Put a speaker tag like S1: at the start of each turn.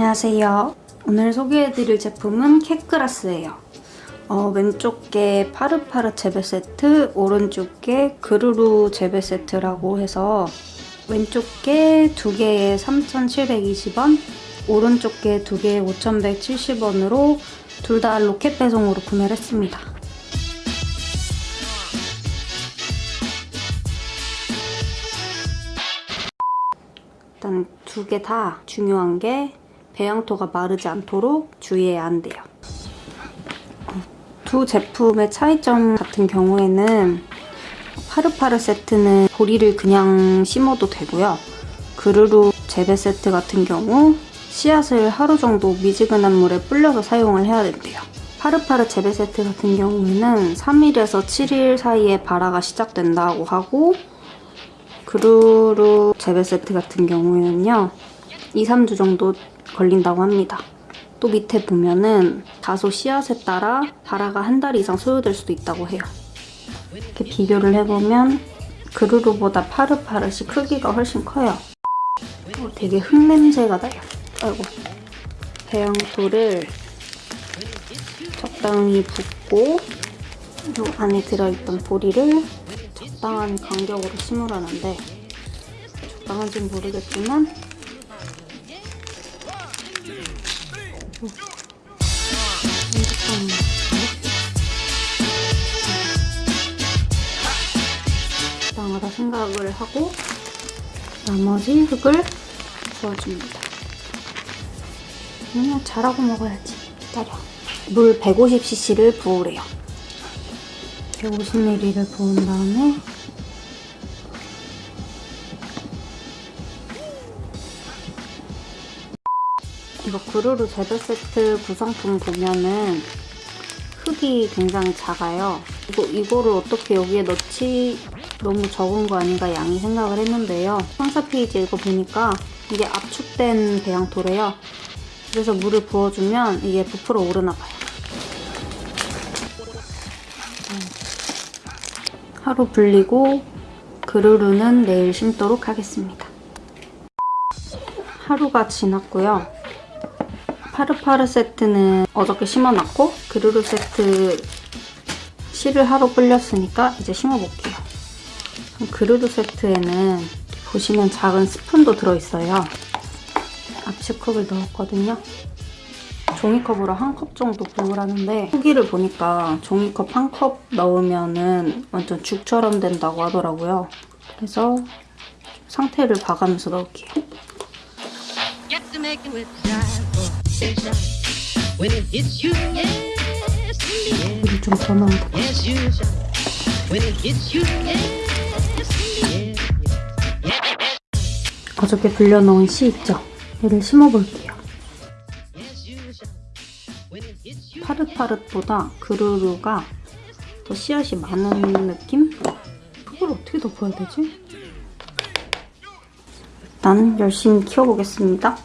S1: 안녕하세요. 오늘 소개해드릴 제품은 캣그라스예요. 어, 왼쪽 게 파르파르 재배 세트, 오른쪽 게 그루루 재배 세트라고 해서 왼쪽 게두 개에 3,720원, 오른쪽 게두 개에 5,170원으로 둘 다 로켓 배송으로 구매를 했습니다. 일단 두 개 다 중요한 게 배양토가 마르지 않도록 주의해야 한대요. 어, 두 제품의 차이점 같은 경우에는 파르파르 세트는 보리를 그냥 심어도 되고요. 그루루 재배 세트 같은 경우 씨앗을 하루 정도 미지근한 물에 불려서 사용을 해야 된대요. 파르파르 재배 세트 같은 경우에는 3일에서 7일 사이에 발화가 시작된다고 하고 그루루 재배 세트 같은 경우에는요 2, 3주 정도 걸린다고 합니다. 또 밑에 보면은 다소 씨앗에 따라 발화가 한 달 이상 소요될 수도 있다고 해요. 이렇게 비교를 해보면 그루루보다 파르파르시 크기가 훨씬 커요. 어, 되게 흙냄새가 나요. 아이고 배양토를 적당히 붓고 이 안에 들어있던 보리를 적당한 간격으로 심으라는데 적당한지는 모르겠지만 적당하다 생각을 하고 나머지 흙을 부어줍니다. 그냥 잘하고 먹어야지. 기다려. 물 150cc를 부으래요. 150ml를 부은 다음에 이거 구루루 재배 세트 구성품 보면은 흙이 굉장히 작아요. 이거, 이거를 어떻게 여기에 넣지 너무 적은 거 아닌가 양이 생각을 했는데요. 상사 페이지 읽어보니까 이게 압축된 배양토래요. 그래서 물을 부어주면 이게 부풀어 오르나 봐요. 하루 불리고 그루루는 내일 심도록 하겠습니다. 하루가 지났고요. 파르파르 세트는 어저께 심어놨고 그루루 세트 씨를 하루 불렸으니까 이제 심어볼게요. 그루루 세트에는 보시면 작은 스푼도 들어있어요. 압축컵을 넣었거든요. 종이컵으로 한 컵 정도 부으라는데 후기를 보니까 종이컵 한 컵 넣으면 완전 죽처럼 된다고 하더라고요. 그래서 상태를 봐가면서 넣을게요. 물이 좀더 넣으면 돼.
S2: Yes, you shall. When it hits you, yes, indeed.
S1: 어저께 불려놓은 씨 있죠? 얘를 심어볼게요. 파릇파릇보다 그루루가 더 씨앗이 많은 느낌? 그걸 어떻게 덮어야 되지? 일단 열심히 키워보겠습니다.